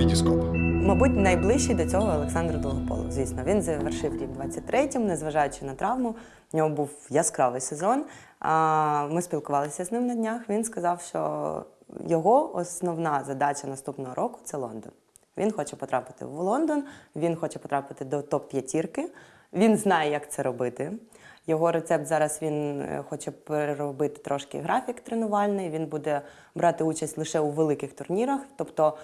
Вітіскоп. Мабуть, найближчий до цього Олександр Долгополов. Звісно, він завершив рік 23-м, незважаючи на травму. В нього був яскравий сезон. Ми спілкувалися з ним на днях. Він сказав, що його основна задача наступного року це Лондон. Він хоче потрапити в Лондон, він хоче потрапити до топ-п'ятірки. Він знає, як це робити. Його рецепт зараз він е, хоче переробити трошки графік тренувальний. Він буде брати участь лише у великих турнірах, тобто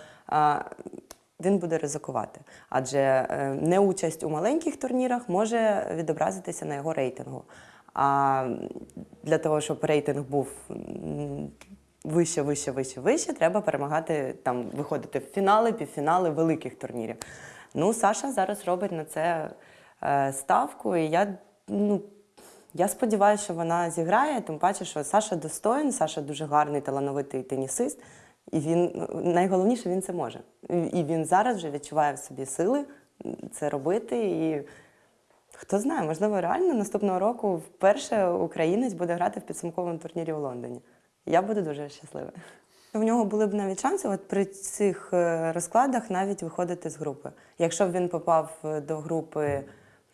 він буде ризикувати. Адже е, неучасть у маленьких турнірах може відобразитися на його рейтингу. А для того, щоб рейтинг був вище, вище, вище, вище, треба перемагати там, виходити в фінали, півфінали великих турнірів. Ну, Саша зараз робить на це е, ставку, і я, ну, я сподіваюся, що вона зіграє, тим паче, що Саша достоин, Саша дуже гарний, талановитий тенісист. І він найголовніше він це може. І він зараз вже відчуває в собі сили це робити. І хто знає, можливо, реально наступного року вперше українець буде грати в підсумковому турнірі у Лондоні. Я буду дуже щаслива. У нього були б навіть шанси от при цих е, розкладах навіть виходити з групи. Якщо б він попав е, до групи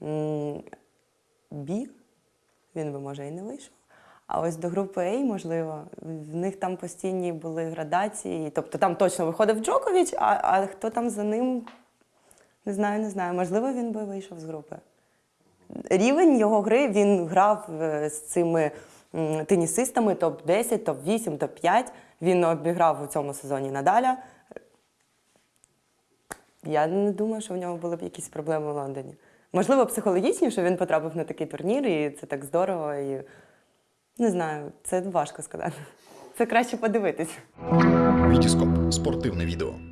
м, Б, він би може і не вийшов. А ось до групи А, можливо, в них там постійні були градації. Тобто там точно виходив Джокович, а, а хто там за ним, не знаю, не знаю. Можливо, він би вийшов з групи. Рівень його гри він грав е, з цими тенісистами топ-10, топ-8, топ-5. Він обіграв у цьому сезоні Надаля. Я не думаю, що в нього були б якісь проблеми в Лондоні. Можливо, психологічні, що він потрапив на такий турнір, і це так здорово. І... Не знаю, це важко сказати. Це краще подивитись. Вітіскоп. Спортивне відео.